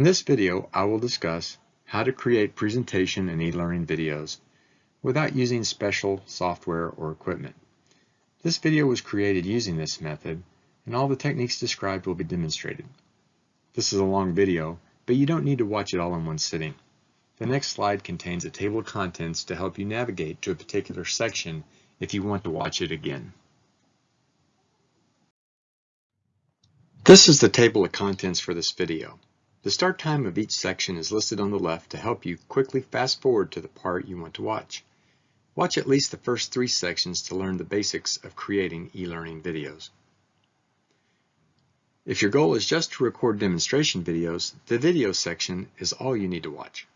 In this video, I will discuss how to create presentation and e-learning videos without using special software or equipment. This video was created using this method, and all the techniques described will be demonstrated. This is a long video, but you don't need to watch it all in one sitting. The next slide contains a table of contents to help you navigate to a particular section if you want to watch it again. This is the table of contents for this video. The start time of each section is listed on the left to help you quickly fast forward to the part you want to watch. Watch at least the first three sections to learn the basics of creating e-learning videos. If your goal is just to record demonstration videos, the video section is all you need to watch.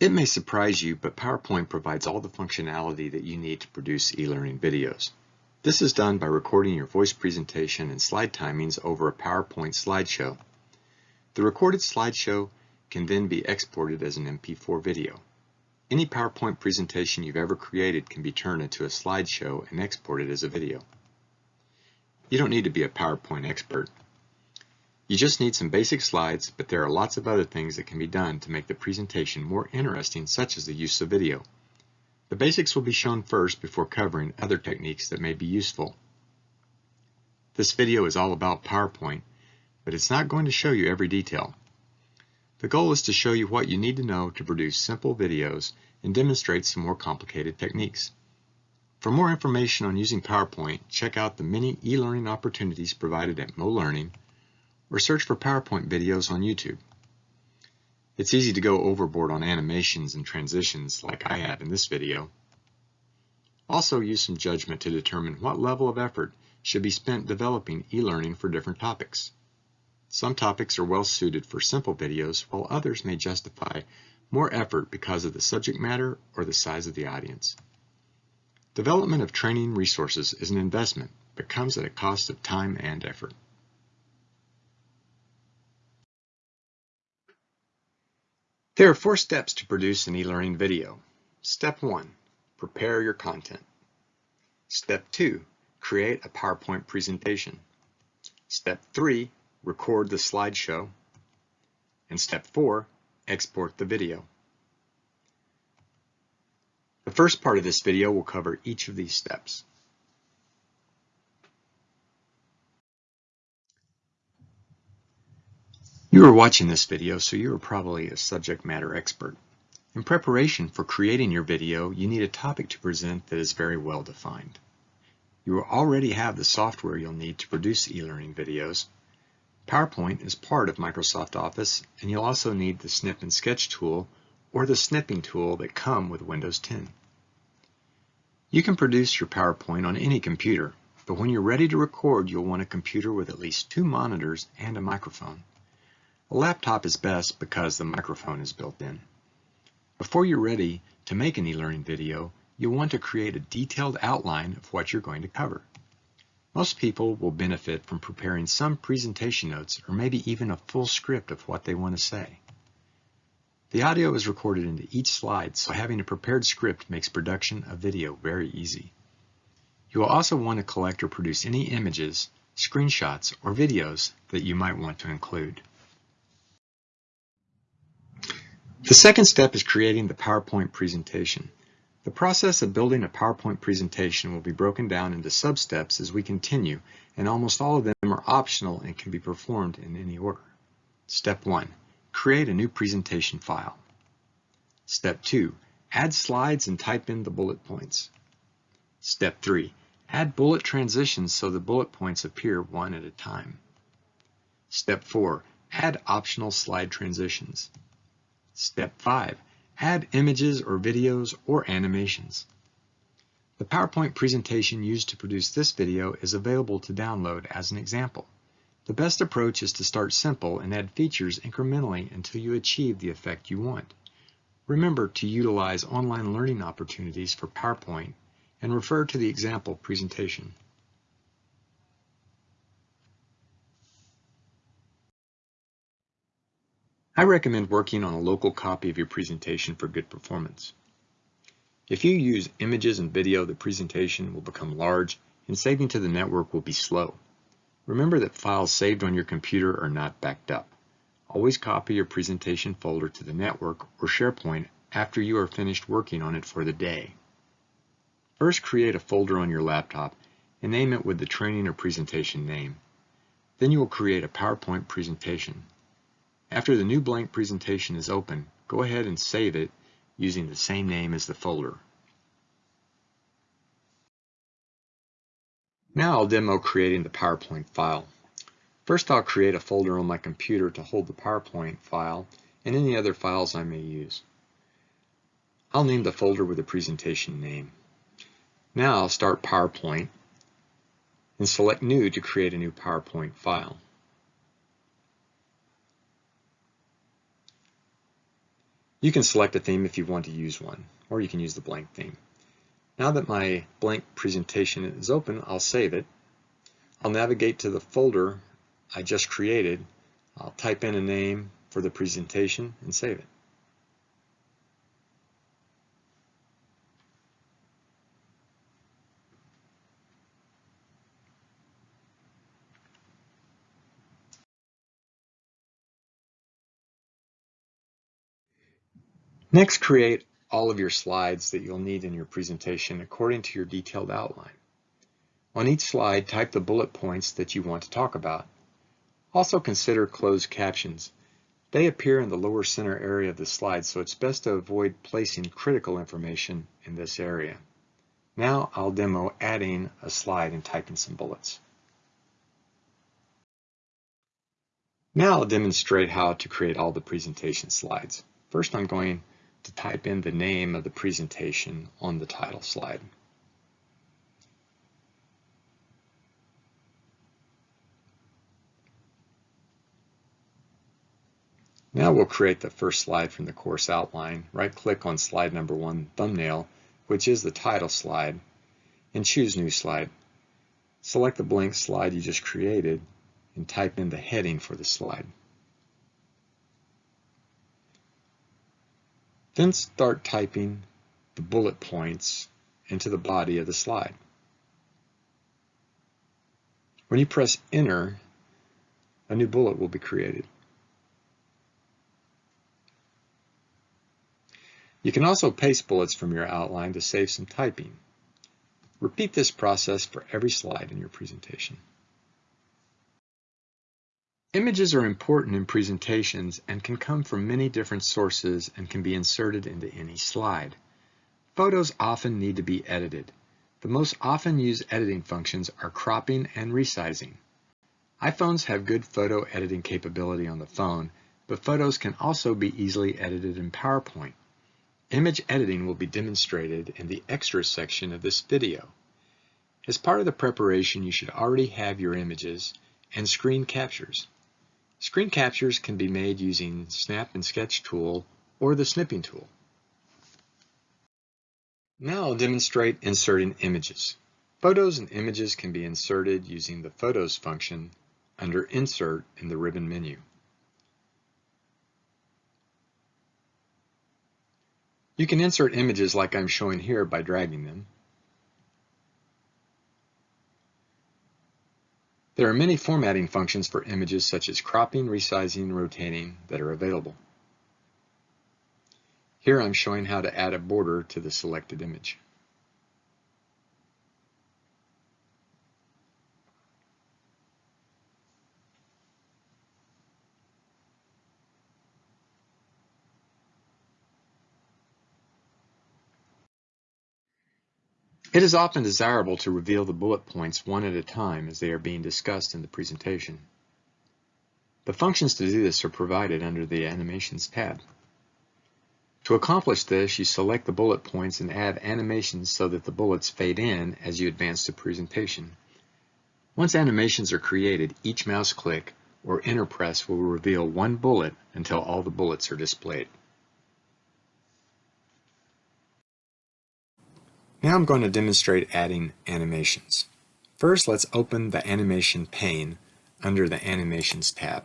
It may surprise you, but PowerPoint provides all the functionality that you need to produce e-learning videos. This is done by recording your voice presentation and slide timings over a PowerPoint slideshow. The recorded slideshow can then be exported as an MP4 video. Any PowerPoint presentation you've ever created can be turned into a slideshow and exported as a video. You don't need to be a PowerPoint expert. You just need some basic slides, but there are lots of other things that can be done to make the presentation more interesting, such as the use of video. The basics will be shown first before covering other techniques that may be useful. This video is all about PowerPoint, but it's not going to show you every detail. The goal is to show you what you need to know to produce simple videos and demonstrate some more complicated techniques. For more information on using PowerPoint, check out the many e-learning opportunities provided at MoLearning or search for PowerPoint videos on YouTube. It's easy to go overboard on animations and transitions like I have in this video. Also use some judgment to determine what level of effort should be spent developing e-learning for different topics. Some topics are well suited for simple videos, while others may justify more effort because of the subject matter or the size of the audience. Development of training resources is an investment, but comes at a cost of time and effort. There are four steps to produce an e-learning video. Step 1. Prepare your content. Step 2. Create a PowerPoint presentation. Step 3. Record the slideshow. And Step 4. Export the video. The first part of this video will cover each of these steps. You are watching this video, so you are probably a subject matter expert. In preparation for creating your video, you need a topic to present that is very well defined. You already have the software you'll need to produce e-learning videos. PowerPoint is part of Microsoft Office, and you'll also need the Snip and Sketch tool or the snipping tool that come with Windows 10. You can produce your PowerPoint on any computer, but when you're ready to record, you'll want a computer with at least two monitors and a microphone. A laptop is best because the microphone is built in. Before you're ready to make an e-learning video, you'll want to create a detailed outline of what you're going to cover. Most people will benefit from preparing some presentation notes or maybe even a full script of what they want to say. The audio is recorded into each slide, so having a prepared script makes production of video very easy. You will also want to collect or produce any images, screenshots, or videos that you might want to include. The second step is creating the PowerPoint presentation. The process of building a PowerPoint presentation will be broken down into sub-steps as we continue, and almost all of them are optional and can be performed in any order. Step 1. Create a new presentation file. Step 2. Add slides and type in the bullet points. Step 3. Add bullet transitions so the bullet points appear one at a time. Step 4. Add optional slide transitions. Step 5. Add images or videos or animations. The PowerPoint presentation used to produce this video is available to download as an example. The best approach is to start simple and add features incrementally until you achieve the effect you want. Remember to utilize online learning opportunities for PowerPoint and refer to the example presentation. I recommend working on a local copy of your presentation for good performance. If you use images and video, the presentation will become large and saving to the network will be slow. Remember that files saved on your computer are not backed up. Always copy your presentation folder to the network or SharePoint after you are finished working on it for the day. First create a folder on your laptop and name it with the training or presentation name. Then you will create a PowerPoint presentation. After the new blank presentation is open, go ahead and save it using the same name as the folder. Now I'll demo creating the PowerPoint file. First I'll create a folder on my computer to hold the PowerPoint file and any other files I may use. I'll name the folder with the presentation name. Now I'll start PowerPoint and select New to create a new PowerPoint file. You can select a theme if you want to use one, or you can use the blank theme. Now that my blank presentation is open, I'll save it. I'll navigate to the folder I just created. I'll type in a name for the presentation and save it. Next, create all of your slides that you'll need in your presentation according to your detailed outline. On each slide, type the bullet points that you want to talk about. Also consider closed captions. They appear in the lower center area of the slide, so it's best to avoid placing critical information in this area. Now I'll demo adding a slide and typing some bullets. Now I'll demonstrate how to create all the presentation slides. First I'm going to type in the name of the presentation on the title slide. Now we'll create the first slide from the course outline. Right-click on slide number one, thumbnail, which is the title slide, and choose New Slide. Select the blank slide you just created and type in the heading for the slide. Then start typing the bullet points into the body of the slide. When you press enter, a new bullet will be created. You can also paste bullets from your outline to save some typing. Repeat this process for every slide in your presentation. Images are important in presentations and can come from many different sources and can be inserted into any slide. Photos often need to be edited. The most often used editing functions are cropping and resizing. iPhones have good photo editing capability on the phone, but photos can also be easily edited in PowerPoint. Image editing will be demonstrated in the Extras section of this video. As part of the preparation, you should already have your images and screen captures. Screen captures can be made using the Snip and Sketch tool or the snipping tool. Now I'll demonstrate inserting images. Photos and images can be inserted using the Photos function under Insert in the ribbon menu. You can insert images like I'm showing here by dragging them. There are many formatting functions for images such as cropping, resizing, and rotating that are available. Here I'm showing how to add a border to the selected image. It is often desirable to reveal the bullet points one at a time as they are being discussed in the presentation. The functions to do this are provided under the Animations tab. To accomplish this, you select the bullet points and add animations so that the bullets fade in as you advance the presentation. Once animations are created, each mouse click or enter press will reveal one bullet until all the bullets are displayed. Now I'm going to demonstrate adding animations. First, let's open the animation pane under the Animations tab.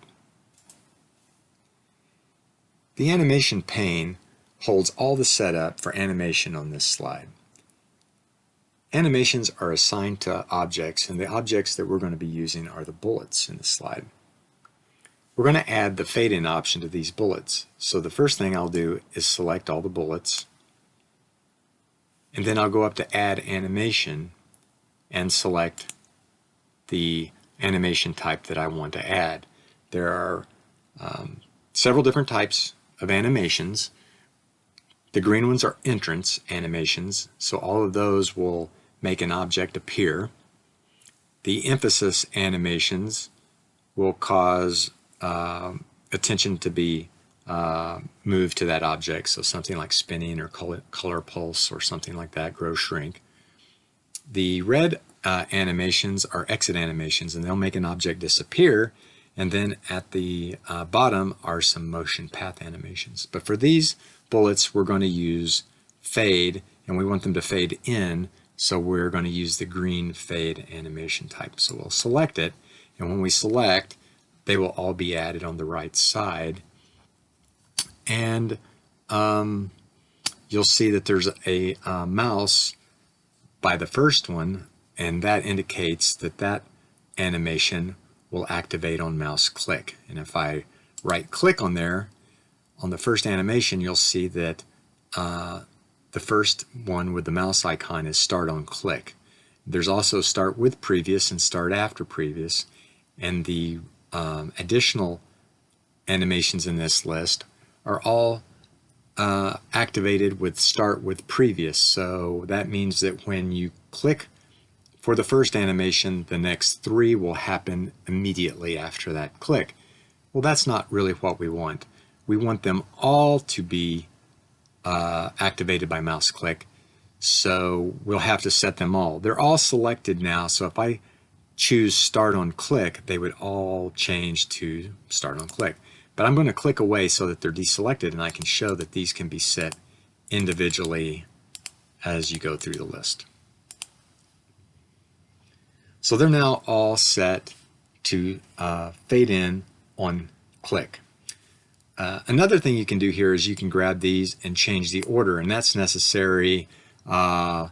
The animation pane holds all the setup for animation on this slide. Animations are assigned to objects, and the objects that we're going to be using are the bullets in the slide. We're going to add the fade in option to these bullets. So the first thing I'll do is select all the bullets, and then I'll go up to add animation and select the animation type that I want to add. There are um, several different types of animations. The green ones are entrance animations, so all of those will make an object appear. The emphasis animations will cause uh, attention to be uh, moved to that object, so something like spinning or color, color pulse or something like that, grow shrink. The red uh, animations are exit animations and they'll make an object disappear and then at the uh, bottom are some motion path animations. But for these bullets we're going to use fade and we want them to fade in so we're going to use the green fade animation type. So we'll select it and when we select they will all be added on the right side and um, you'll see that there's a, a mouse by the first one and that indicates that that animation will activate on mouse click. And if I right click on there, on the first animation, you'll see that uh, the first one with the mouse icon is start on click. There's also start with previous and start after previous. And the um, additional animations in this list are all uh, activated with start with previous. So that means that when you click for the first animation, the next three will happen immediately after that click. Well, that's not really what we want. We want them all to be uh, activated by mouse click. So we'll have to set them all. They're all selected now. So if I choose start on click, they would all change to start on click. But I'm going to click away so that they're deselected and I can show that these can be set individually as you go through the list. So they're now all set to uh, fade in on click. Uh, another thing you can do here is you can grab these and change the order, and that's necessary. Uh,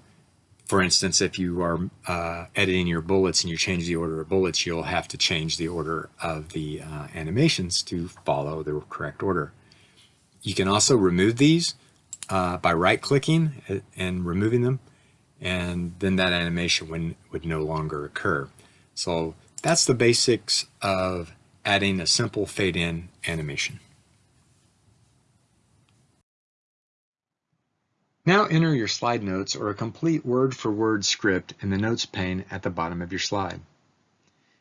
for instance, if you are uh, editing your bullets and you change the order of bullets, you'll have to change the order of the uh, animations to follow the correct order. You can also remove these uh, by right-clicking and removing them and then that animation would, would no longer occur. So that's the basics of adding a simple fade in animation. Now enter your slide notes or a complete word for word script in the notes pane at the bottom of your slide.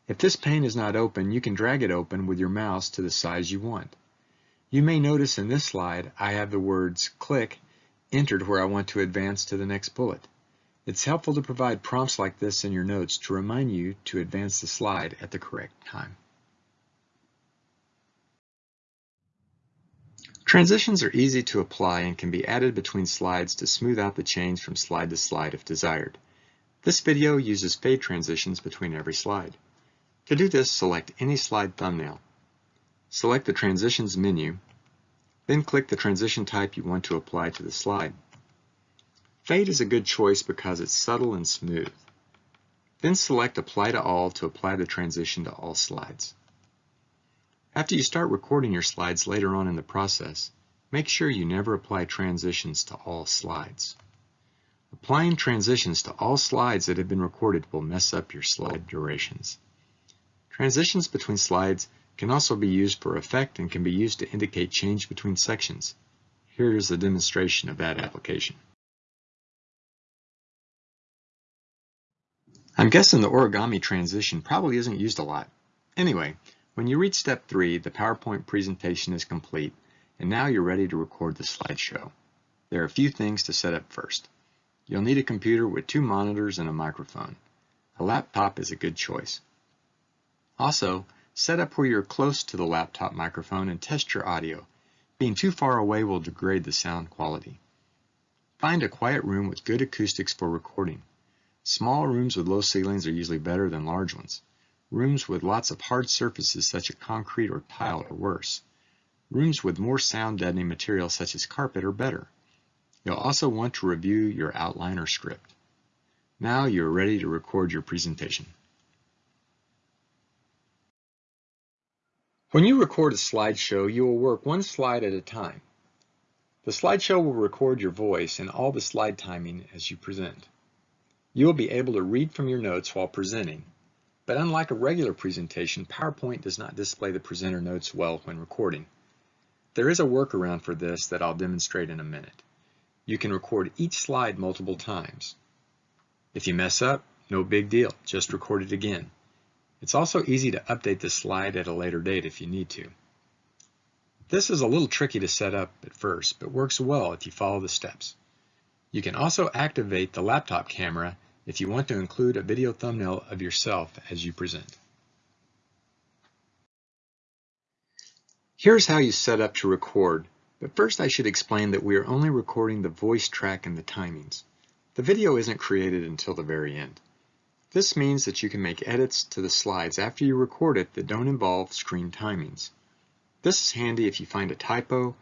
If this pane is not open, you can drag it open with your mouse to the size you want. You may notice in this slide I have the words click entered where I want to advance to the next bullet. It's helpful to provide prompts like this in your notes to remind you to advance the slide at the correct time. Transitions are easy to apply and can be added between slides to smooth out the change from slide to slide if desired. This video uses fade transitions between every slide. To do this, select any slide thumbnail. Select the Transitions menu, then click the transition type you want to apply to the slide. Fade is a good choice because it's subtle and smooth. Then select Apply to All to apply the transition to all slides. After you start recording your slides later on in the process, make sure you never apply transitions to all slides. Applying transitions to all slides that have been recorded will mess up your slide durations. Transitions between slides can also be used for effect and can be used to indicate change between sections. Here is a demonstration of that application. I'm guessing the origami transition probably isn't used a lot. Anyway, when you reach step three, the PowerPoint presentation is complete, and now you're ready to record the slideshow. There are a few things to set up first. You'll need a computer with two monitors and a microphone. A laptop is a good choice. Also, set up where you're close to the laptop microphone and test your audio. Being too far away will degrade the sound quality. Find a quiet room with good acoustics for recording. Small rooms with low ceilings are usually better than large ones. Rooms with lots of hard surfaces such as concrete or tile are worse. Rooms with more sound deadening material such as carpet are better. You'll also want to review your outline or script. Now you're ready to record your presentation. When you record a slideshow, you will work one slide at a time. The slideshow will record your voice and all the slide timing as you present. You will be able to read from your notes while presenting, but unlike a regular presentation, PowerPoint does not display the presenter notes well when recording. There is a workaround for this that I'll demonstrate in a minute. You can record each slide multiple times. If you mess up, no big deal, just record it again. It's also easy to update the slide at a later date if you need to. This is a little tricky to set up at first, but works well if you follow the steps. You can also activate the laptop camera if you want to include a video thumbnail of yourself as you present. Here's how you set up to record, but first I should explain that we are only recording the voice track and the timings. The video isn't created until the very end. This means that you can make edits to the slides after you record it that don't involve screen timings. This is handy if you find a typo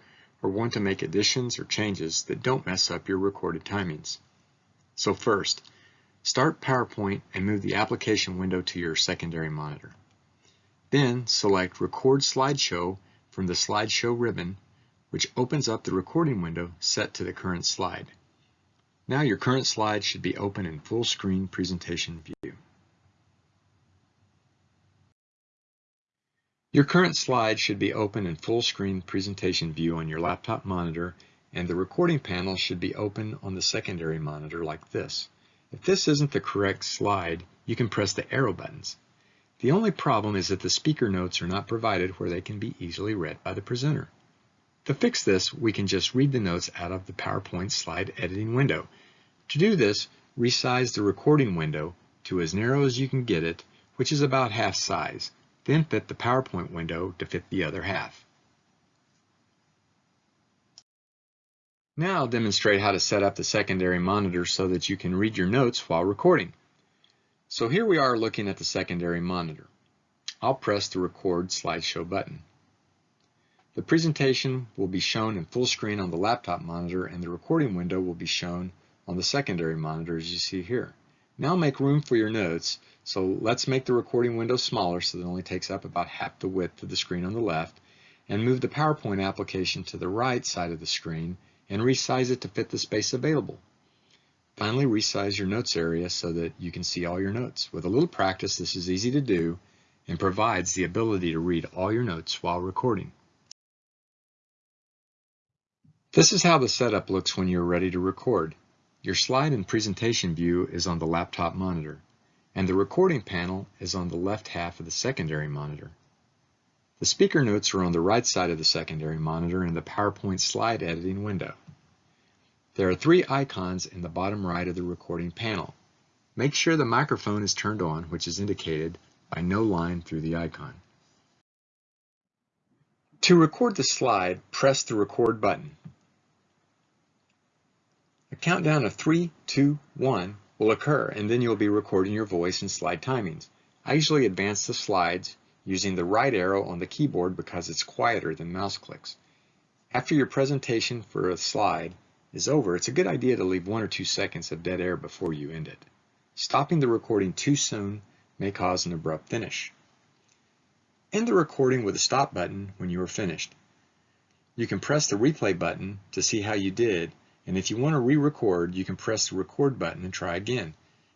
or want to make additions or changes that don't mess up your recorded timings. So first, start PowerPoint and move the application window to your secondary monitor. Then select Record Slideshow from the Slideshow ribbon, which opens up the recording window set to the current slide. Now your current slide should be open in full screen presentation view. Your current slide should be open in full screen presentation view on your laptop monitor and the recording panel should be open on the secondary monitor like this. If this isn't the correct slide, you can press the arrow buttons. The only problem is that the speaker notes are not provided where they can be easily read by the presenter. To fix this, we can just read the notes out of the PowerPoint slide editing window. To do this, resize the recording window to as narrow as you can get it, which is about half size. Then fit the PowerPoint window to fit the other half. Now I'll demonstrate how to set up the secondary monitor so that you can read your notes while recording. So here we are looking at the secondary monitor. I'll press the record slideshow button. The presentation will be shown in full screen on the laptop monitor and the recording window will be shown on the secondary monitor as you see here. Now make room for your notes, so let's make the recording window smaller so that it only takes up about half the width of the screen on the left, and move the PowerPoint application to the right side of the screen and resize it to fit the space available. Finally, resize your notes area so that you can see all your notes. With a little practice, this is easy to do and provides the ability to read all your notes while recording. This is how the setup looks when you're ready to record. Your slide and presentation view is on the laptop monitor, and the recording panel is on the left half of the secondary monitor. The speaker notes are on the right side of the secondary monitor in the PowerPoint slide editing window. There are three icons in the bottom right of the recording panel. Make sure the microphone is turned on, which is indicated by no line through the icon. To record the slide, press the record button. A countdown of 3, 2, 1 will occur and then you'll be recording your voice and slide timings. I usually advance the slides using the right arrow on the keyboard because it's quieter than mouse clicks. After your presentation for a slide is over, it's a good idea to leave one or two seconds of dead air before you end it. Stopping the recording too soon may cause an abrupt finish. End the recording with a stop button when you are finished. You can press the replay button to see how you did and if you want to re-record, you can press the record button and try again.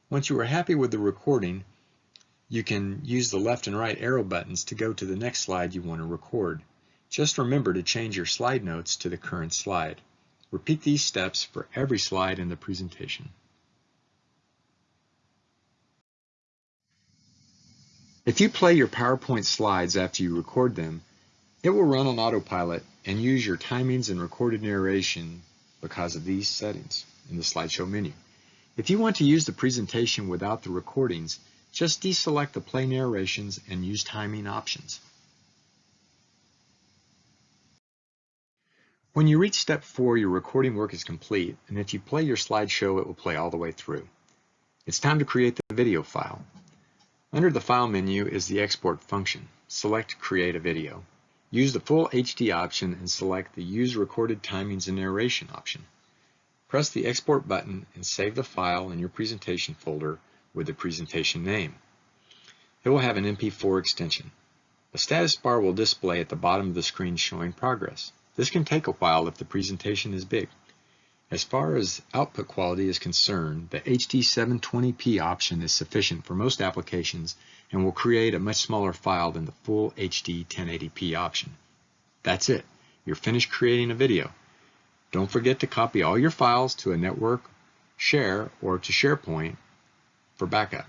Once you are happy with the recording, you can use the left and right arrow buttons to go to the next slide you want to record. Just remember to change your slide notes to the current slide. Repeat these steps for every slide in the presentation. If you play your PowerPoint slides after you record them, it will run on autopilot and use your timings and recorded narration because of these settings in the slideshow menu. If you want to use the presentation without the recordings, just deselect the play narrations and use timing options. When you reach step four, your recording work is complete, and if you play your slideshow, it will play all the way through. It's time to create the video file. Under the File menu is the Export function. Select Create a Video. Use the full HD option and select the Use Recorded Timings and Narration option. Press the Export button and save the file in your presentation folder with the presentation name. It will have an MP4 extension. A status bar will display at the bottom of the screen showing progress. This can take a while if the presentation is big. As far as output quality is concerned, the HD 720p option is sufficient for most applications and will create a much smaller file than the full HD 1080p option. That's it. You're finished creating a video. Don't forget to copy all your files to a network, share, or to SharePoint for backup.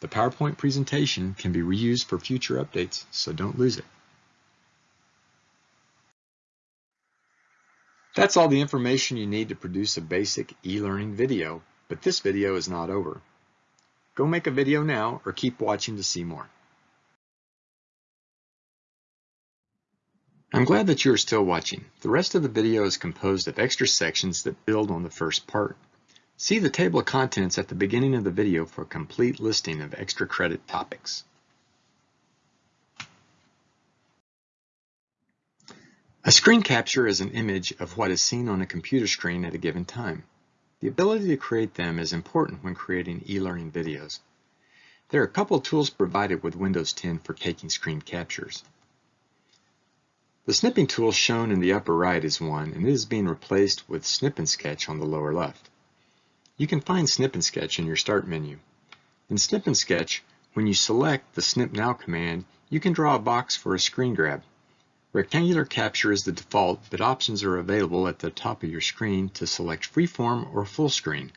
The PowerPoint presentation can be reused for future updates, so don't lose it. That's all the information you need to produce a basic e-learning video, but this video is not over. Go make a video now or keep watching to see more. I'm glad that you are still watching. The rest of the video is composed of extra sections that build on the first part. See the table of contents at the beginning of the video for a complete listing of extra credit topics. A screen capture is an image of what is seen on a computer screen at a given time. The ability to create them is important when creating e-learning videos. There are a couple tools provided with Windows 10 for taking screen captures. The snipping tool shown in the upper right is one, and it is being replaced with Snip and Sketch on the lower left. You can find Snip and Sketch in your Start menu. In Snip and Sketch, when you select the Snip Now command, you can draw a box for a screen grab. Rectangular capture is the default, but options are available at the top of your screen to select freeform or full screen.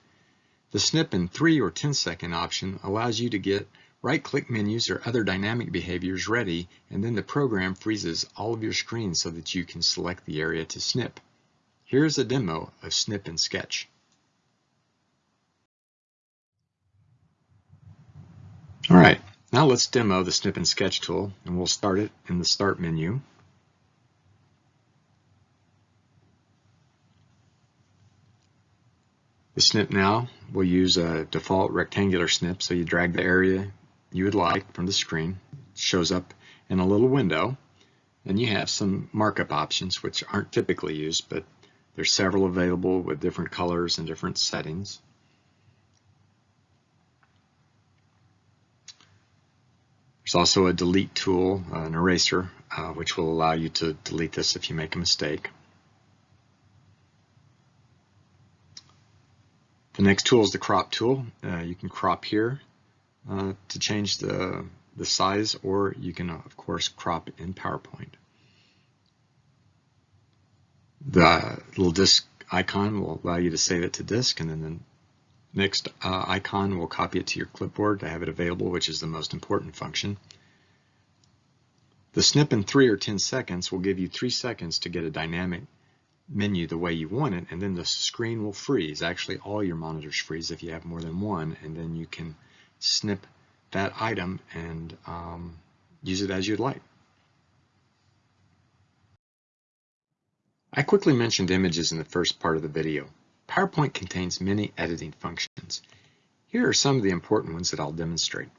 The snip in 3 or 10 second option allows you to get right-click menus or other dynamic behaviors ready, and then the program freezes all of your screen so that you can select the area to snip. Here's a demo of Snip and Sketch. All right, now let's demo the Snip and Sketch tool, and we'll start it in the Start menu. The snip now will use a default rectangular snip, so you drag the area you would like from the screen. It shows up in a little window. and you have some markup options, which aren't typically used, but there's several available with different colors and different settings. There's also a delete tool, uh, an eraser, uh, which will allow you to delete this if you make a mistake. The next tool is the crop tool. Uh, you can crop here uh, to change the, the size or you can of course crop in PowerPoint. The little disk icon will allow you to save it to disk and then the next uh, icon will copy it to your clipboard to have it available which is the most important function. The snip in 3 or 10 seconds will give you 3 seconds to get a dynamic menu the way you want it, and then the screen will freeze. Actually, all your monitors freeze if you have more than one, and then you can snip that item and um, use it as you'd like. I quickly mentioned images in the first part of the video. PowerPoint contains many editing functions. Here are some of the important ones that I'll demonstrate.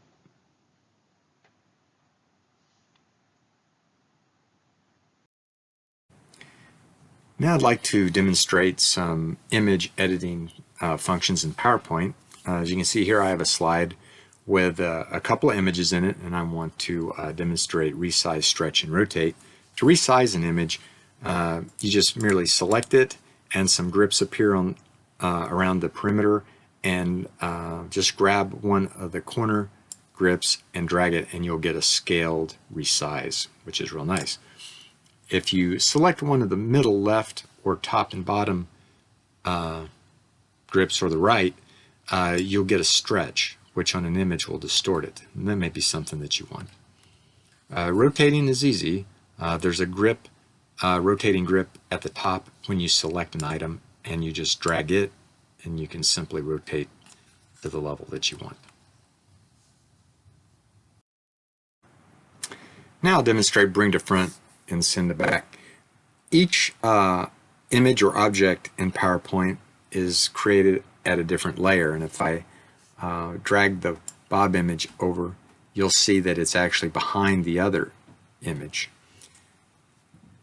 Now I'd like to demonstrate some image editing uh, functions in PowerPoint. Uh, as you can see here, I have a slide with uh, a couple of images in it, and I want to uh, demonstrate resize, stretch, and rotate. To resize an image, uh, you just merely select it, and some grips appear on uh, around the perimeter, and just grab one of the corner grips and drag it, and you'll get a scaled resize, which is real nice. If you select one of the middle left or top and bottom uh, grips or the right, uh, you'll get a stretch, which on an image will distort it. And that may be something that you want. Uh, rotating is easy. Uh, there's a grip, uh, rotating grip at the top when you select an item and you just drag it and you can simply rotate to the level that you want. Now I'll demonstrate bring to front and send it back. Each uh, image or object in PowerPoint is created at a different layer and if I uh, drag the Bob image over you'll see that it's actually behind the other image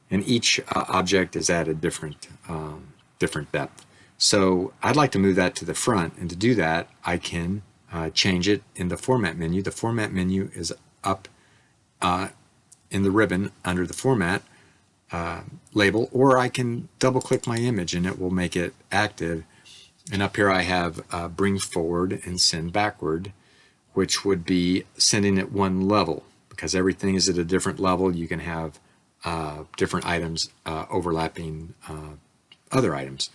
and each uh, object is at a different um, different depth. So I'd like to move that to the front and to do that I can uh, change it in the format menu. The format menu is up uh, in the ribbon under the format uh, label or I can double click my image and it will make it active. And up here I have uh, bring forward and send backward which would be sending it one level. Because everything is at a different level. You can have uh, different items uh, overlapping other items.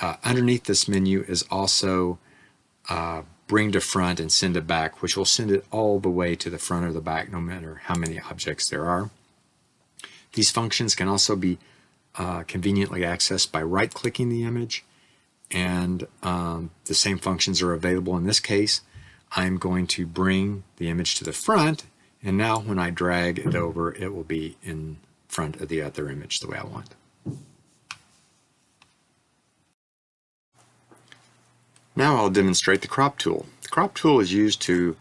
Uh, underneath this menu is also bring to front and send it back which will send it all the way to the front or the back no matter how many objects there are. These functions can also be uh, conveniently accessed by right-clicking the image, and um, the same functions are available in this case. I'm going to bring the image to the front, and now when I drag it over, it will be in front of the other image the way I want. Now I'll demonstrate the crop tool. The crop tool is used to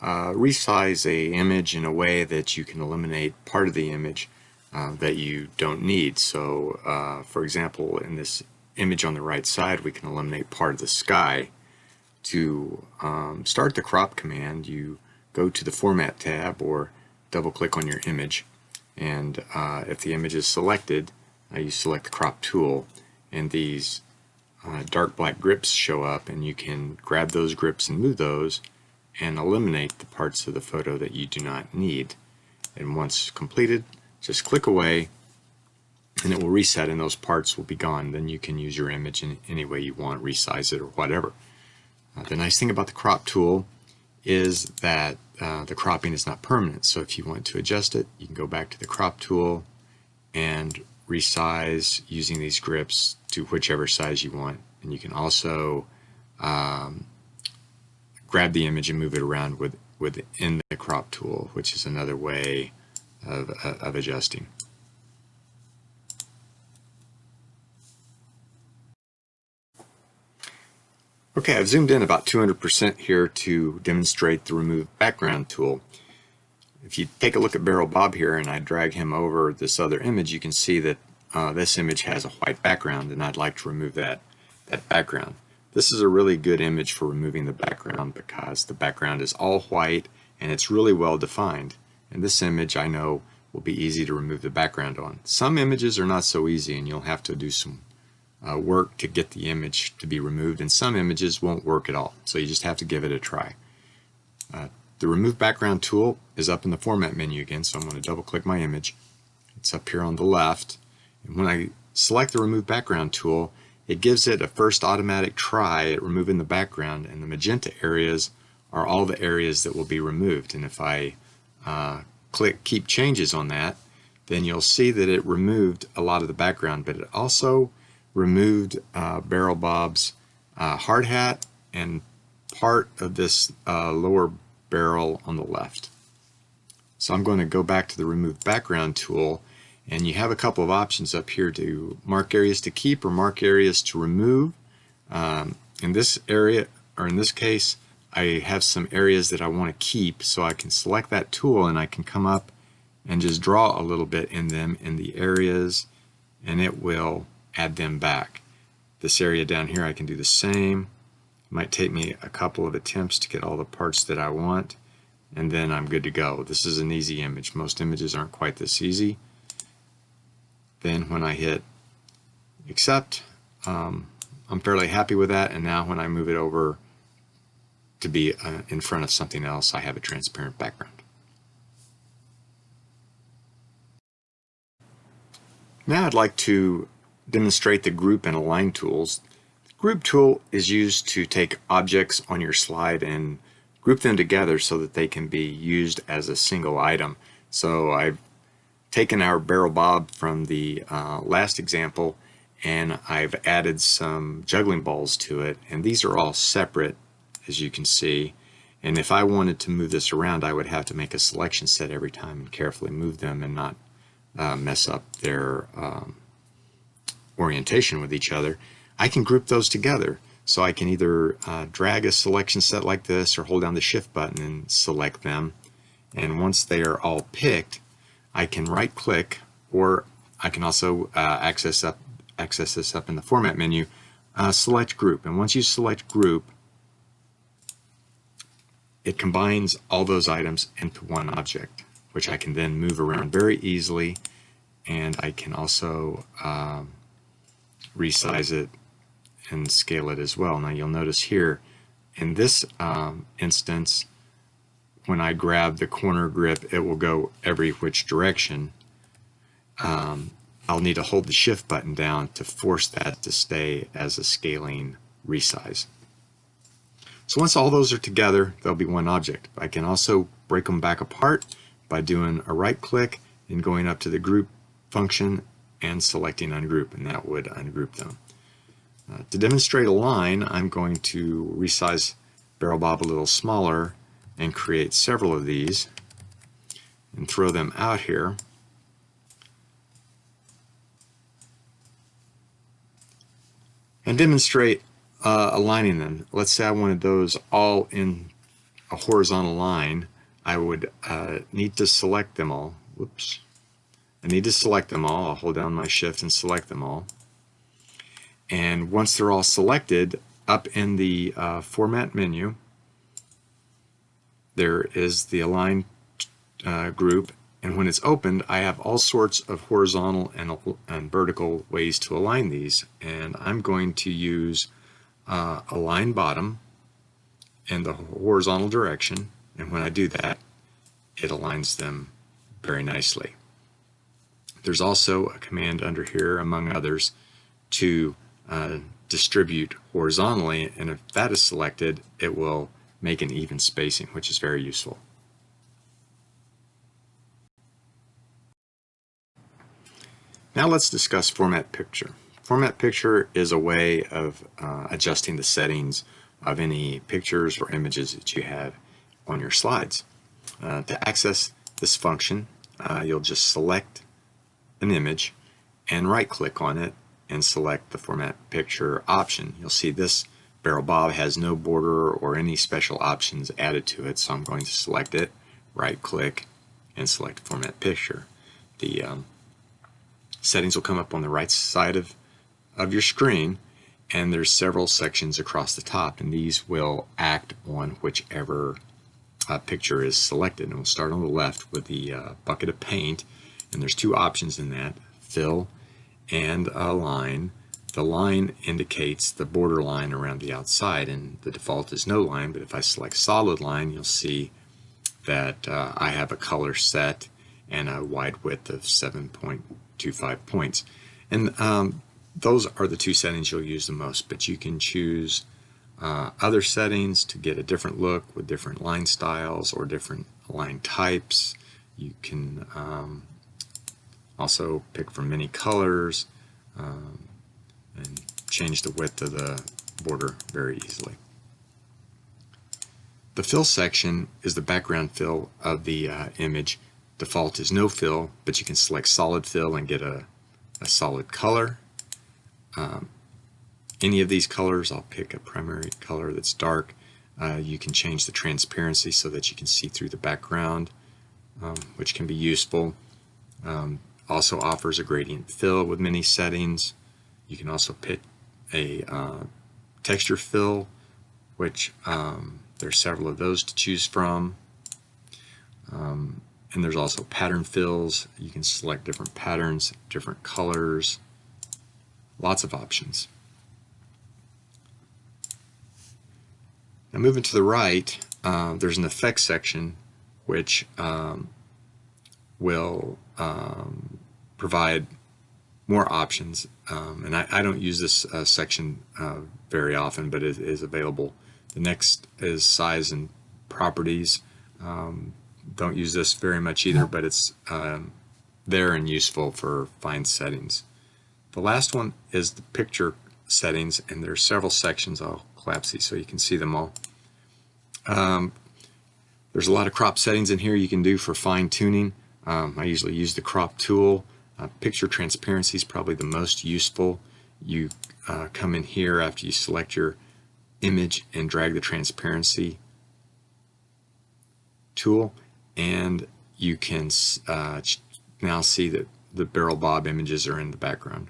uh, resize a image in a way that you can eliminate part of the image uh, that you don't need. So uh, for example, in this image on the right side, we can eliminate part of the sky. To um, start the crop command, you go to the Format tab or double click on your image. And uh, if the image is selected, uh, you select the crop tool and these uh, dark black grips show up and you can grab those grips and move those and eliminate the parts of the photo that you do not need. And once completed, just click away and it will reset and those parts will be gone. Then you can use your image in any way you want, resize it or whatever. Uh, the nice thing about the crop tool is that uh, the cropping is not permanent. So if you want to adjust it, you can go back to the crop tool and resize using these grips to whichever size you want. And you can also um, grab the image and move it around with, within the crop tool, which is another way of, of adjusting. Okay, I've zoomed in about 200% here to demonstrate the remove background tool. If you take a look at Barrel Bob here and I drag him over this other image, you can see that uh, this image has a white background and I'd like to remove that, that background. This is a really good image for removing the background because the background is all white and it's really well defined. And this image I know will be easy to remove the background on. Some images are not so easy and you'll have to do some uh, work to get the image to be removed and some images won't work at all so you just have to give it a try. Uh, the remove background tool is up in the format menu again so I'm going to double click my image. It's up here on the left and when I select the remove background tool it gives it a first automatic try at removing the background and the magenta areas are all the areas that will be removed and if I uh, click keep changes on that then you'll see that it removed a lot of the background but it also removed uh, Barrel Bob's uh, hard hat and part of this uh, lower barrel on the left. So I'm going to go back to the remove background tool and you have a couple of options up here to mark areas to keep or mark areas to remove. Um, in this area or in this case I have some areas that I want to keep so I can select that tool and I can come up and just draw a little bit in them in the areas and it will add them back. This area down here I can do the same. It might take me a couple of attempts to get all the parts that I want and then I'm good to go. This is an easy image. Most images aren't quite this easy. Then when I hit accept, um, I'm fairly happy with that and now when I move it over to be uh, in front of something else, I have a transparent background. Now I'd like to demonstrate the group and align tools. Group tool is used to take objects on your slide and group them together so that they can be used as a single item. So I've taken our barrel bob from the uh, last example and I've added some juggling balls to it and these are all separate as you can see. And if I wanted to move this around, I would have to make a selection set every time and carefully move them and not uh, mess up their um, orientation with each other. I can group those together. So I can either uh, drag a selection set like this or hold down the shift button and select them. And once they are all picked, I can right click or I can also uh, access up access this up in the format menu uh, select group. And once you select group, it combines all those items into one object, which I can then move around very easily. And I can also um, resize it and scale it as well. Now you'll notice here in this um, instance, when I grab the corner grip, it will go every which direction. Um, I'll need to hold the shift button down to force that to stay as a scaling resize. So once all those are together, there'll be one object. I can also break them back apart by doing a right click and going up to the group function and selecting ungroup, and that would ungroup them. Uh, to demonstrate a line, I'm going to resize Barrel Bob a little smaller and create several of these and throw them out here. And demonstrate uh, aligning them. Let's say I wanted those all in a horizontal line. I would uh, need to select them all. Whoops. I need to select them all. I'll hold down my shift and select them all. And once they're all selected, up in the uh, format menu, there is the align uh, group. And when it's opened, I have all sorts of horizontal and, and vertical ways to align these. And I'm going to use uh, align bottom in the horizontal direction. And when I do that, it aligns them very nicely. There's also a command under here, among others, to uh, distribute horizontally. And if that is selected, it will make an even spacing, which is very useful. Now let's discuss format picture. Format picture is a way of uh, adjusting the settings of any pictures or images that you have on your slides. Uh, to access this function, uh, you'll just select an image and right click on it and select the format picture option. You'll see this barrel bob has no border or any special options added to it so I'm going to select it right click and select format picture the um, settings will come up on the right side of of your screen and there's several sections across the top and these will act on whichever uh, picture is selected and we'll start on the left with the uh, bucket of paint and there's two options in that fill and a line. The line indicates the border line around the outside and the default is no line but if I select solid line you'll see that uh, I have a color set and a wide width of 7.25 points. And um, those are the two settings you'll use the most but you can choose uh, other settings to get a different look with different line styles or different line types. You can um, also pick from many colors um, and change the width of the border very easily. The fill section is the background fill of the uh, image. Default is no fill, but you can select solid fill and get a, a solid color. Um, any of these colors, I'll pick a primary color that's dark. Uh, you can change the transparency so that you can see through the background, um, which can be useful. Um, also offers a gradient fill with many settings. You can also pick a uh, texture fill, which um, there's several of those to choose from. Um, and there's also pattern fills. You can select different patterns, different colors, lots of options. Now moving to the right, uh, there's an effects section which um, will um, provide more options. Um, and I, I, don't use this uh, section uh, very often, but it is available. The next is size and properties. Um, don't use this very much either, but it's um, there and useful for fine settings. The last one is the picture settings, and there are several sections. I'll collapse these so you can see them all. Um, there's a lot of crop settings in here you can do for fine tuning. Um, I usually use the crop tool. Uh, picture transparency is probably the most useful. You uh, come in here after you select your image and drag the transparency tool and you can uh, now see that the barrel bob images are in the background.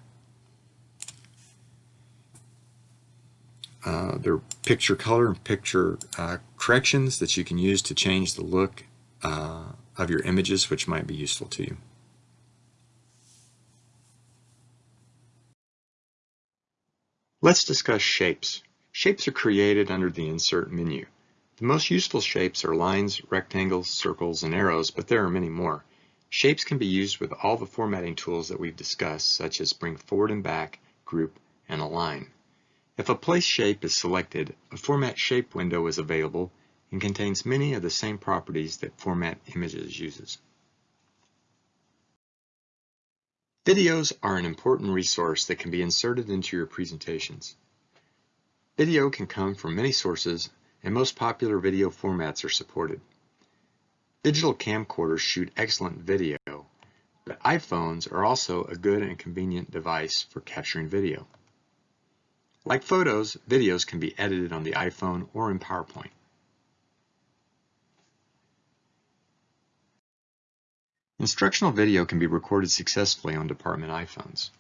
uh, there are picture color and picture uh, corrections that you can use to change the look uh, of your images, which might be useful to you. Let's discuss shapes. Shapes are created under the Insert menu. The most useful shapes are lines, rectangles, circles, and arrows, but there are many more. Shapes can be used with all the formatting tools that we've discussed, such as bring forward and back, group, and align. If a place shape is selected, a Format Shape window is available and contains many of the same properties that Format Images uses. Videos are an important resource that can be inserted into your presentations. Video can come from many sources and most popular video formats are supported. Digital camcorders shoot excellent video, but iPhones are also a good and convenient device for capturing video. Like photos, videos can be edited on the iPhone or in PowerPoint. Instructional video can be recorded successfully on department iPhones.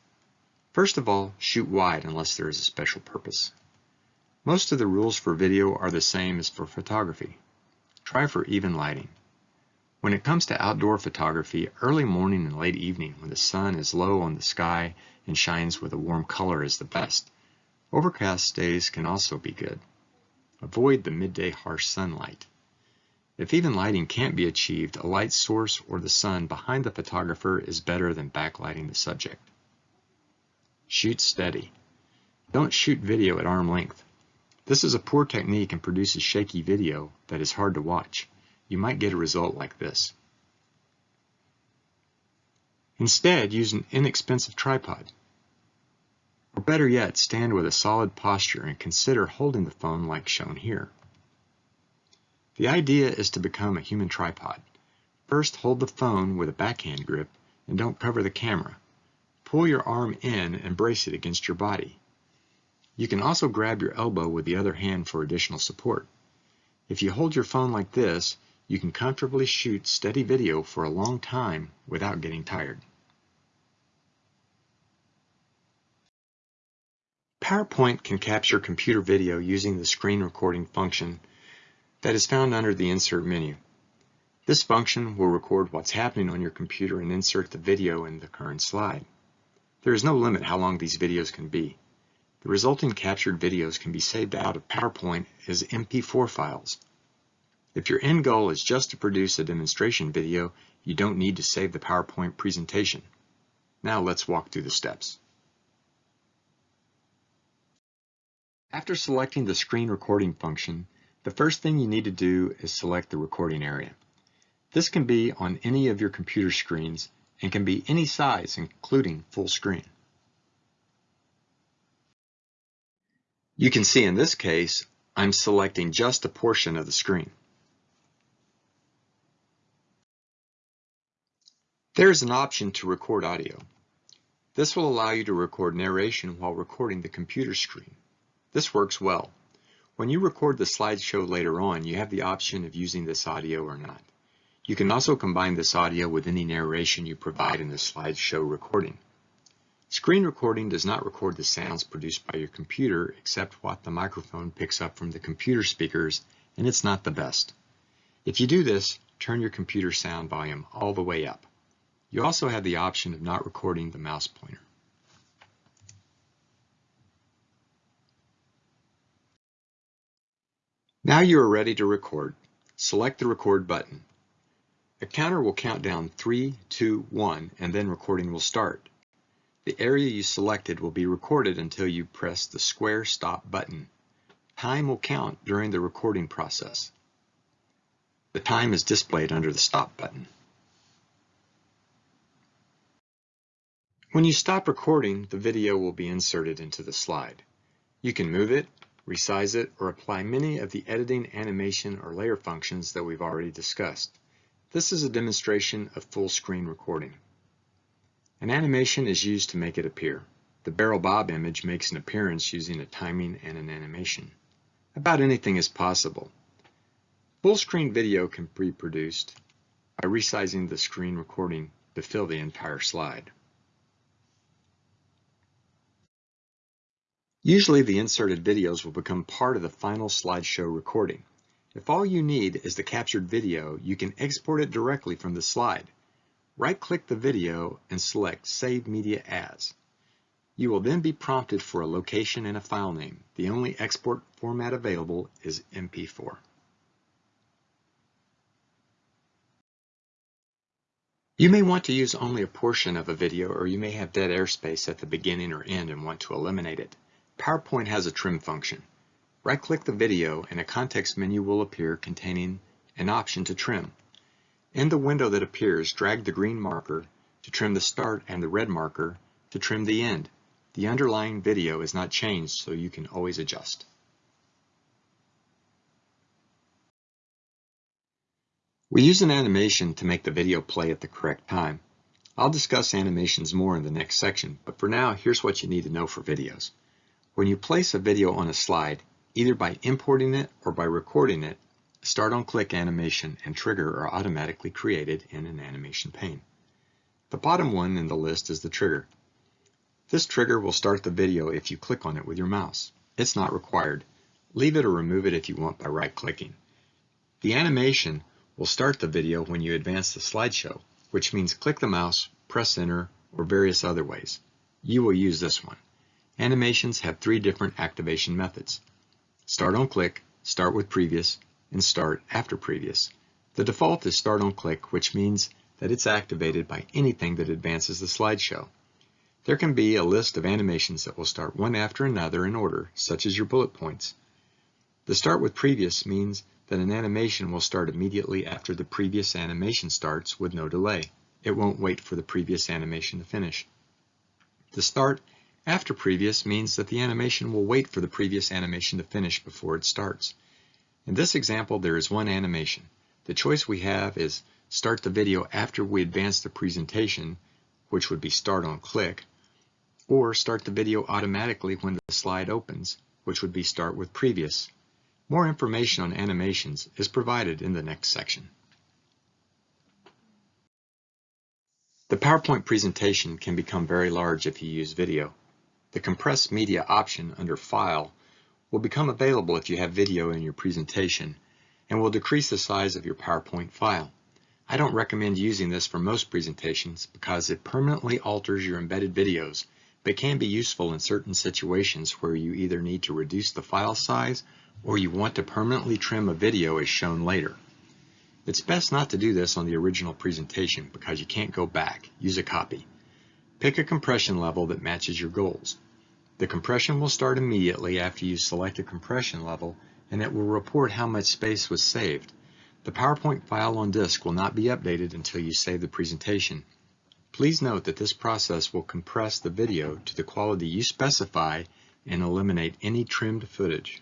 First of all, shoot wide unless there is a special purpose. Most of the rules for video are the same as for photography. Try for even lighting. When it comes to outdoor photography, early morning and late evening when the sun is low on the sky and shines with a warm color is the best. Overcast days can also be good. Avoid the midday harsh sunlight. If even lighting can't be achieved, a light source or the sun behind the photographer is better than backlighting the subject. Shoot steady. Don't shoot video at arm length. This is a poor technique and produces shaky video that is hard to watch. You might get a result like this. Instead, use an inexpensive tripod. Or better yet, stand with a solid posture and consider holding the phone like shown here. The idea is to become a human tripod. First, hold the phone with a backhand grip and don't cover the camera. Pull your arm in and brace it against your body. You can also grab your elbow with the other hand for additional support. If you hold your phone like this, you can comfortably shoot steady video for a long time without getting tired. PowerPoint can capture computer video using the screen recording function that is found under the Insert menu. This function will record what's happening on your computer and insert the video in the current slide. There is no limit how long these videos can be. The resulting captured videos can be saved out of PowerPoint as MP4 files. If your end goal is just to produce a demonstration video, you don't need to save the PowerPoint presentation. Now let's walk through the steps. After selecting the screen recording function, the first thing you need to do is select the recording area. This can be on any of your computer screens and can be any size, including full screen. You can see in this case, I'm selecting just a portion of the screen. There is an option to record audio. This will allow you to record narration while recording the computer screen. This works well. When you record the slideshow later on, you have the option of using this audio or not. You can also combine this audio with any narration you provide in the slideshow recording. Screen recording does not record the sounds produced by your computer except what the microphone picks up from the computer speakers, and it's not the best. If you do this, turn your computer sound volume all the way up. You also have the option of not recording the mouse pointer. Now you are ready to record. Select the record button. A counter will count down 3, 2, 1, and then recording will start. The area you selected will be recorded until you press the square stop button. Time will count during the recording process. The time is displayed under the stop button. When you stop recording, the video will be inserted into the slide. You can move it, resize it, or apply many of the editing, animation, or layer functions that we've already discussed. This is a demonstration of full screen recording. An animation is used to make it appear. The barrel bob image makes an appearance using a timing and an animation. About anything is possible. Full screen video can be produced by resizing the screen recording to fill the entire slide. Usually the inserted videos will become part of the final slideshow recording. If all you need is the captured video, you can export it directly from the slide. Right-click the video and select Save Media As. You will then be prompted for a location and a file name. The only export format available is MP4. You may want to use only a portion of a video or you may have dead airspace at the beginning or end and want to eliminate it. PowerPoint has a trim function. Right-click the video and a context menu will appear containing an option to trim. In the window that appears, drag the green marker to trim the start and the red marker to trim the end. The underlying video is not changed, so you can always adjust. We use an animation to make the video play at the correct time. I'll discuss animations more in the next section, but for now, here's what you need to know for videos. When you place a video on a slide, either by importing it or by recording it, Start on Click animation and trigger are automatically created in an animation pane. The bottom one in the list is the trigger. This trigger will start the video if you click on it with your mouse. It's not required. Leave it or remove it if you want by right-clicking. The animation will start the video when you advance the slideshow, which means click the mouse, press enter, or various other ways. You will use this one. Animations have three different activation methods. Start on click, start with previous, and start after previous. The default is start on click, which means that it's activated by anything that advances the slideshow. There can be a list of animations that will start one after another in order, such as your bullet points. The start with previous means that an animation will start immediately after the previous animation starts with no delay. It won't wait for the previous animation to finish. The start after previous means that the animation will wait for the previous animation to finish before it starts. In this example, there is one animation. The choice we have is start the video after we advance the presentation, which would be start on click, or start the video automatically when the slide opens, which would be start with previous. More information on animations is provided in the next section. The PowerPoint presentation can become very large if you use video. The Compress Media option under File will become available if you have video in your presentation and will decrease the size of your PowerPoint file. I don't recommend using this for most presentations because it permanently alters your embedded videos, but can be useful in certain situations where you either need to reduce the file size or you want to permanently trim a video as shown later. It's best not to do this on the original presentation because you can't go back. Use a copy. Pick a compression level that matches your goals. The compression will start immediately after you select a compression level and it will report how much space was saved. The PowerPoint file on disk will not be updated until you save the presentation. Please note that this process will compress the video to the quality you specify and eliminate any trimmed footage.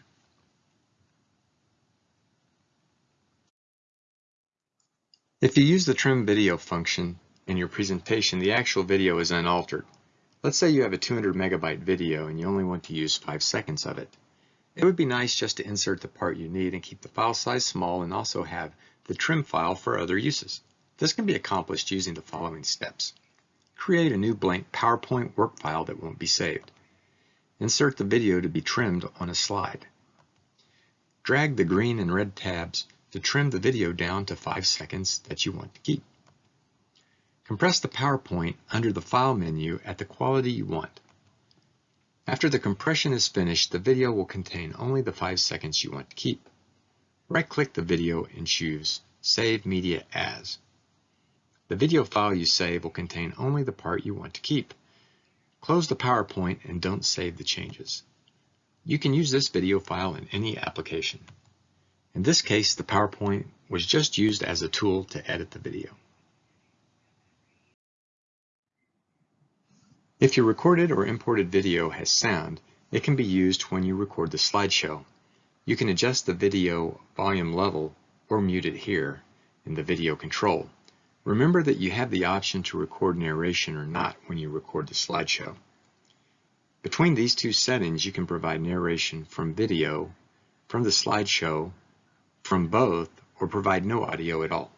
If you use the trim video function in your presentation, the actual video is unaltered. Let's say you have a 200 megabyte video and you only want to use 5 seconds of it. It would be nice just to insert the part you need and keep the file size small and also have the trim file for other uses. This can be accomplished using the following steps. Create a new blank PowerPoint work file that won't be saved. Insert the video to be trimmed on a slide. Drag the green and red tabs to trim the video down to 5 seconds that you want to keep. Compress the PowerPoint under the File menu at the quality you want. After the compression is finished, the video will contain only the 5 seconds you want to keep. Right-click the video and choose Save Media As. The video file you save will contain only the part you want to keep. Close the PowerPoint and don't save the changes. You can use this video file in any application. In this case, the PowerPoint was just used as a tool to edit the video. If your recorded or imported video has sound, it can be used when you record the slideshow. You can adjust the video volume level or mute it here in the video control. Remember that you have the option to record narration or not when you record the slideshow. Between these two settings, you can provide narration from video, from the slideshow, from both or provide no audio at all.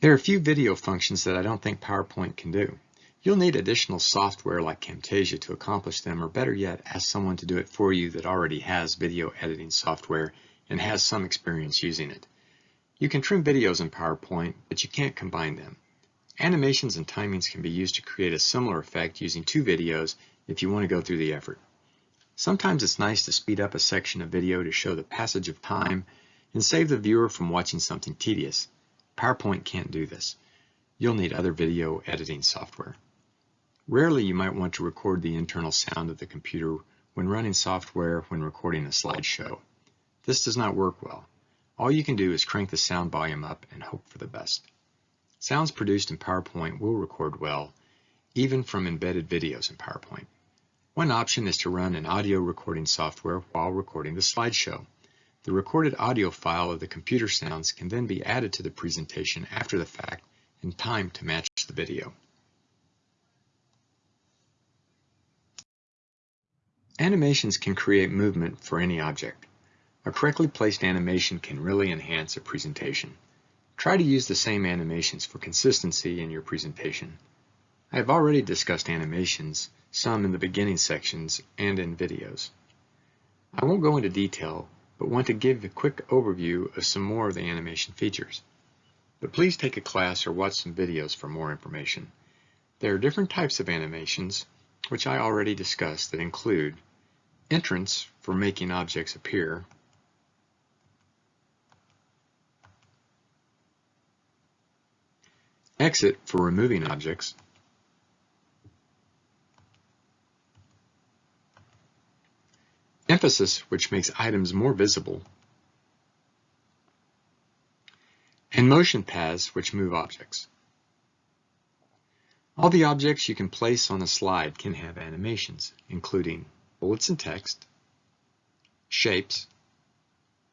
There are a few video functions that I don't think PowerPoint can do. You'll need additional software like Camtasia to accomplish them, or better yet, ask someone to do it for you that already has video editing software and has some experience using it. You can trim videos in PowerPoint, but you can't combine them. Animations and timings can be used to create a similar effect using two videos if you want to go through the effort. Sometimes it's nice to speed up a section of video to show the passage of time and save the viewer from watching something tedious. PowerPoint can't do this. You'll need other video editing software. Rarely you might want to record the internal sound of the computer when running software when recording a slideshow. This does not work well. All you can do is crank the sound volume up and hope for the best. Sounds produced in PowerPoint will record well, even from embedded videos in PowerPoint. One option is to run an audio recording software while recording the slideshow. The recorded audio file of the computer sounds can then be added to the presentation after the fact in time to match the video. Animations can create movement for any object. A correctly placed animation can really enhance a presentation. Try to use the same animations for consistency in your presentation. I have already discussed animations, some in the beginning sections and in videos. I won't go into detail, but want to give a quick overview of some more of the animation features. But please take a class or watch some videos for more information. There are different types of animations, which I already discussed, that include entrance for making objects appear, exit for removing objects, emphasis which makes items more visible, and motion paths which move objects. All the objects you can place on a slide can have animations, including bullets and text, shapes,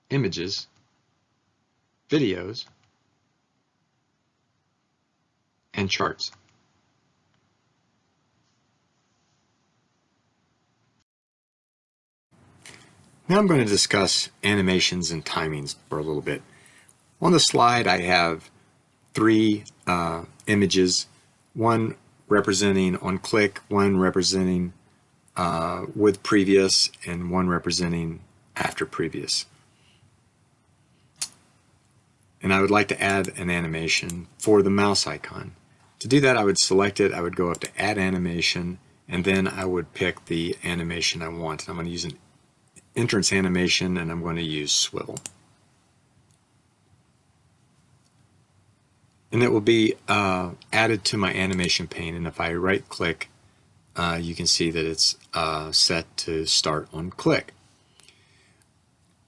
images, videos, and charts. Now I'm going to discuss animations and timings for a little bit. On the slide I have three uh, images, one representing on click, one representing uh, with previous and one representing after previous. And I would like to add an animation for the mouse icon. To do that, I would select it, I would go up to Add Animation, and then I would pick the animation I want. I'm going to use an entrance animation, and I'm going to use Swivel. And it will be uh, added to my animation pane, and if I right-click uh, you can see that it's uh, set to start on click.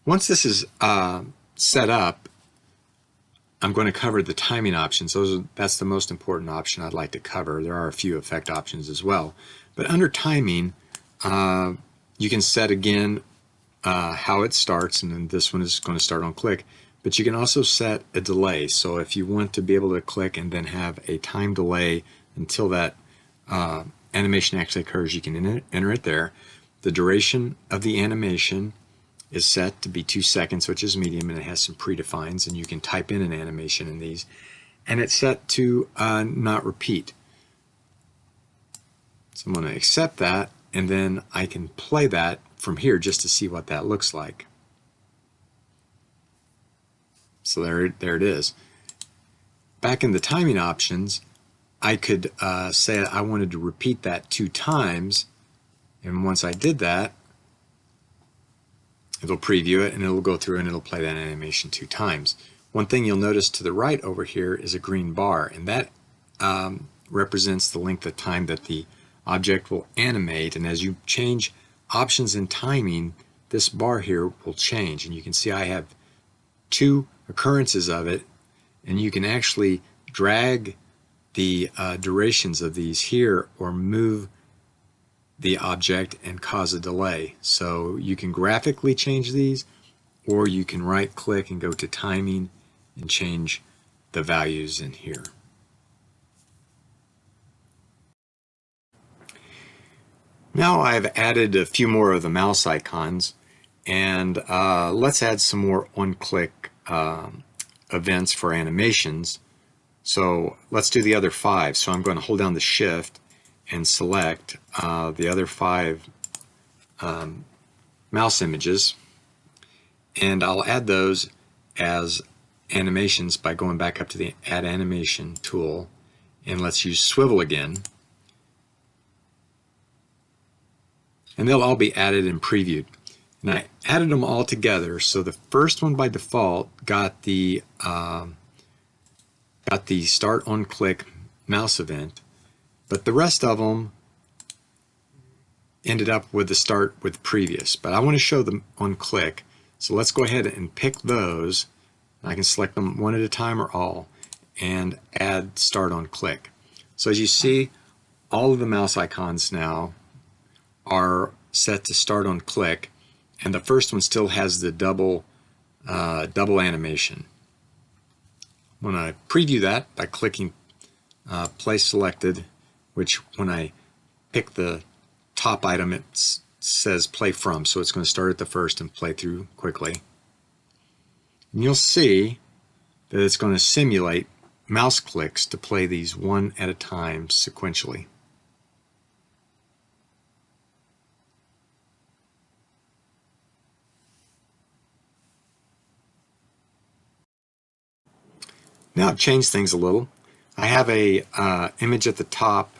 Once this is uh, set up, I'm going to cover the timing options. Those are, that's the most important option I'd like to cover. There are a few effect options as well. But under timing, uh, you can set again uh, how it starts, and then this one is going to start on click. But you can also set a delay. So if you want to be able to click and then have a time delay until that uh, animation actually occurs, you can enter it there. The duration of the animation is set to be two seconds, which is medium, and it has some predefines, and you can type in an animation in these. And it's set to uh, not repeat. So I'm going to accept that, and then I can play that from here just to see what that looks like. So there, there it is. Back in the timing options, I could uh, say I wanted to repeat that two times. And once I did that, it'll preview it and it'll go through and it'll play that animation two times. One thing you'll notice to the right over here is a green bar and that um, represents the length of time that the object will animate and as you change options and timing this bar here will change and you can see I have two occurrences of it and you can actually drag the uh, durations of these here or move the object and cause a delay. So you can graphically change these or you can right click and go to timing and change the values in here. Now I've added a few more of the mouse icons and uh, let's add some more one-click um, events for animations. So let's do the other five. So I'm going to hold down the shift and select uh, the other five um, mouse images and I'll add those as animations by going back up to the add animation tool and let's use swivel again and they'll all be added and previewed. And I added them all together. So the first one by default got the um, got the start on click mouse event but the rest of them ended up with the start with previous. But I want to show them on click. So let's go ahead and pick those. I can select them one at a time or all and add start on click. So as you see, all of the mouse icons now are set to start on click and the first one still has the double uh, double animation. When I preview that by clicking uh, place selected, which when I pick the top item, it says play from, so it's going to start at the first and play through quickly. And you'll see that it's going to simulate mouse clicks to play these one at a time sequentially. Now I've changed things a little. I have a uh, image at the top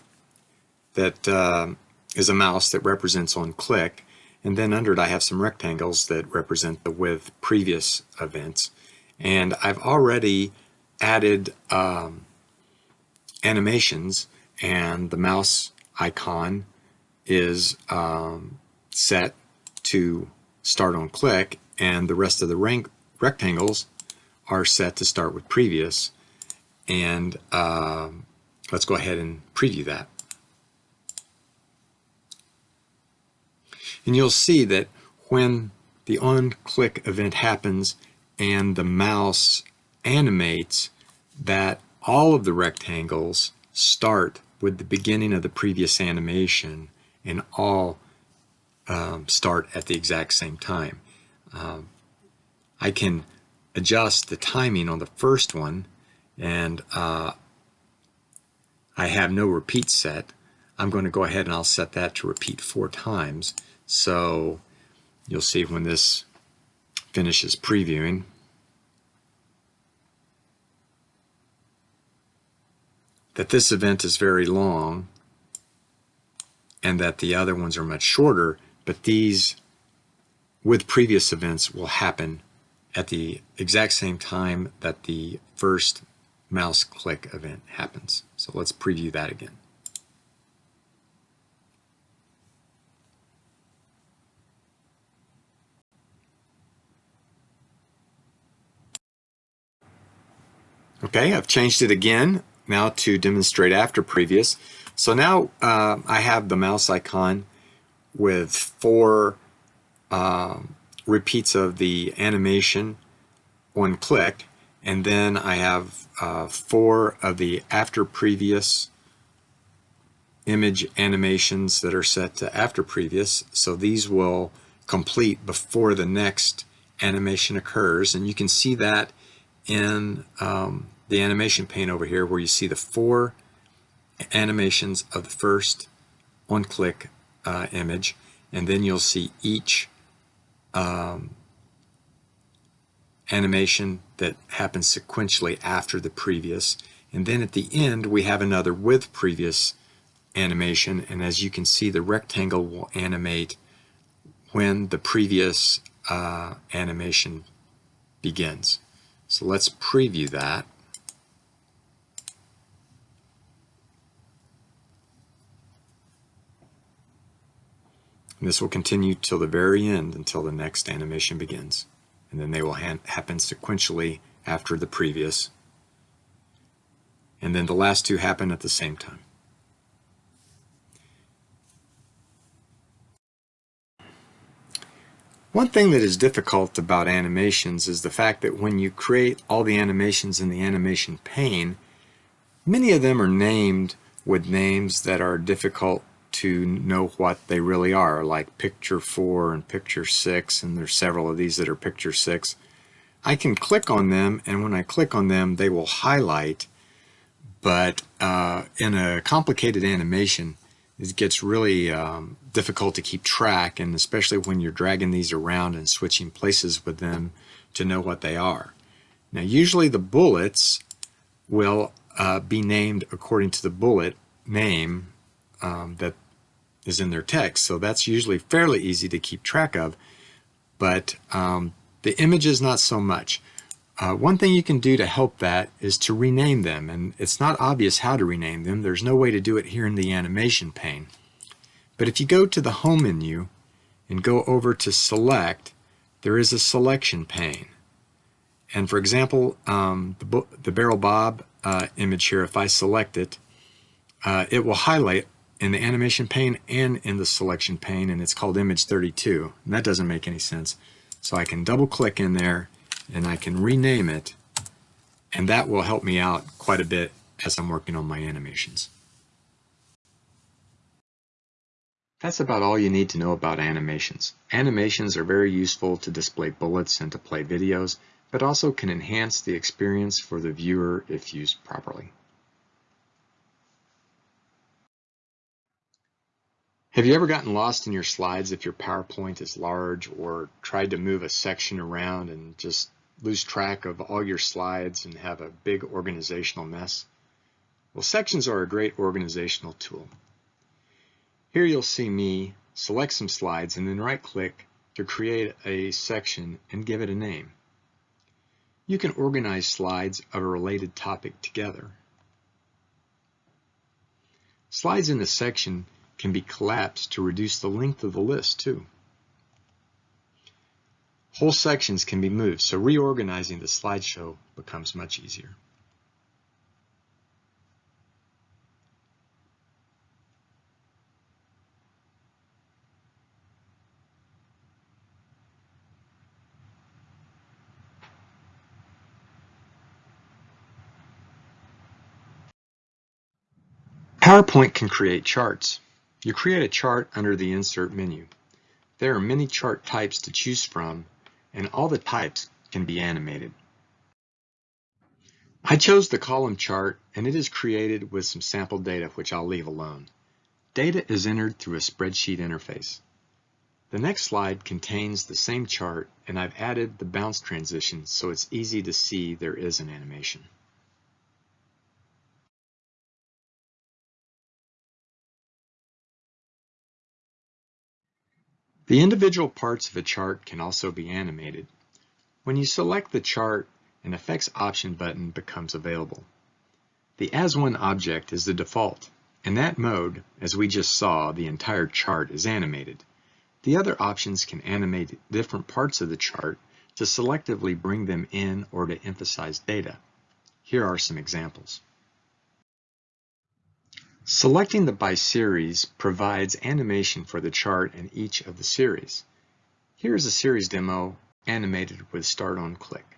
that uh, is a mouse that represents on click and then under it I have some rectangles that represent the with previous events and I've already added um, animations and the mouse icon is um, set to start on click and the rest of the rectangles are set to start with previous and um, let's go ahead and preview that. And you'll see that when the on-click event happens and the mouse animates, that all of the rectangles start with the beginning of the previous animation and all um, start at the exact same time. Um, I can adjust the timing on the first one and uh, I have no repeat set. I'm going to go ahead and I'll set that to repeat four times. So you'll see when this finishes previewing, that this event is very long and that the other ones are much shorter, but these with previous events will happen at the exact same time that the first mouse click event happens. So let's preview that again. Okay, I've changed it again now to demonstrate after previous. So now uh, I have the mouse icon with four uh, repeats of the animation one click and then I have uh, four of the after previous image animations that are set to after previous. So these will complete before the next animation occurs. And you can see that in um, the animation pane over here where you see the four animations of the first one-click uh, image. And then you'll see each um, animation that happens sequentially after the previous and then at the end we have another with previous animation and as you can see the rectangle will animate when the previous uh, animation begins. So let's preview that. And this will continue till the very end until the next animation begins. And then they will ha happen sequentially after the previous. And then the last two happen at the same time. One thing that is difficult about animations is the fact that when you create all the animations in the animation pane, many of them are named with names that are difficult to know what they really are, like picture 4 and picture 6, and there's several of these that are picture 6. I can click on them, and when I click on them, they will highlight, but uh, in a complicated animation, it gets really um, difficult to keep track, and especially when you're dragging these around and switching places with them to know what they are. Now, usually the bullets will uh, be named according to the bullet name um, that is in their text. So that's usually fairly easy to keep track of, but um, the images not so much. Uh, one thing you can do to help that is to rename them, and it's not obvious how to rename them. There's no way to do it here in the animation pane. But if you go to the Home menu and go over to Select, there is a selection pane. And for example, um, the, the Barrel Bob uh, image here, if I select it, uh, it will highlight in the animation pane and in the selection pane, and it's called image 32. And that doesn't make any sense. So I can double click in there and I can rename it, and that will help me out quite a bit as I'm working on my animations. That's about all you need to know about animations. Animations are very useful to display bullets and to play videos, but also can enhance the experience for the viewer if used properly. Have you ever gotten lost in your slides if your PowerPoint is large or tried to move a section around and just lose track of all your slides and have a big organizational mess? Well, sections are a great organizational tool. Here you'll see me select some slides and then right click to create a section and give it a name. You can organize slides of a related topic together. Slides in a section can be collapsed to reduce the length of the list too. Whole sections can be moved, so reorganizing the slideshow becomes much easier. PowerPoint can create charts. You create a chart under the Insert menu. There are many chart types to choose from, and all the types can be animated. I chose the column chart, and it is created with some sample data, which I'll leave alone. Data is entered through a spreadsheet interface. The next slide contains the same chart, and I've added the bounce transition so it's easy to see there is an animation. The individual parts of a chart can also be animated. When you select the chart, an Effects option button becomes available. The As One object is the default. In that mode, as we just saw, the entire chart is animated. The other options can animate different parts of the chart to selectively bring them in or to emphasize data. Here are some examples. Selecting the by series provides animation for the chart in each of the series. Here is a series demo animated with start on click.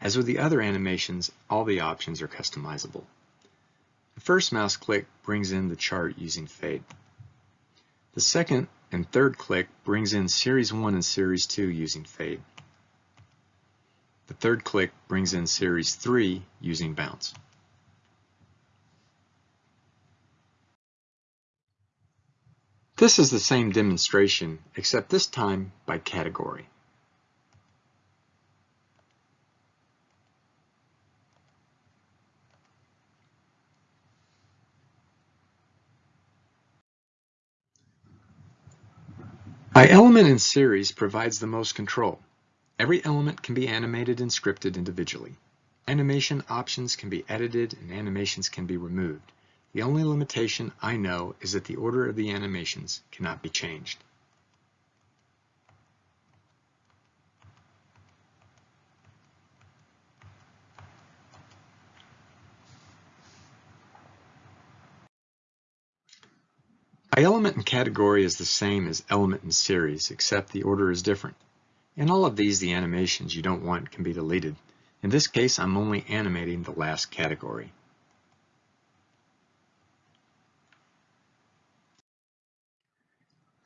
As with the other animations, all the options are customizable. The first mouse click brings in the chart using fade. The second and third click brings in series 1 and series 2 using fade. The third click brings in series 3 using bounce. This is the same demonstration, except this time by category. By element and series provides the most control. Every element can be animated and scripted individually. Animation options can be edited and animations can be removed. The only limitation I know is that the order of the animations cannot be changed. By element and category is the same as element and series, except the order is different. In all of these, the animations you don't want can be deleted. In this case, I'm only animating the last category.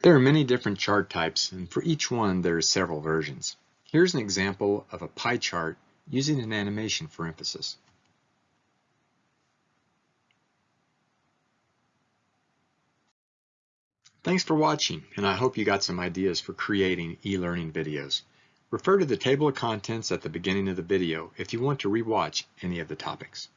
There are many different chart types, and for each one there are several versions. Here's an example of a pie chart using an animation for emphasis. Thanks for watching, and I hope you got some ideas for creating e-learning videos. Refer to the table of contents at the beginning of the video if you want to rewatch any of the topics.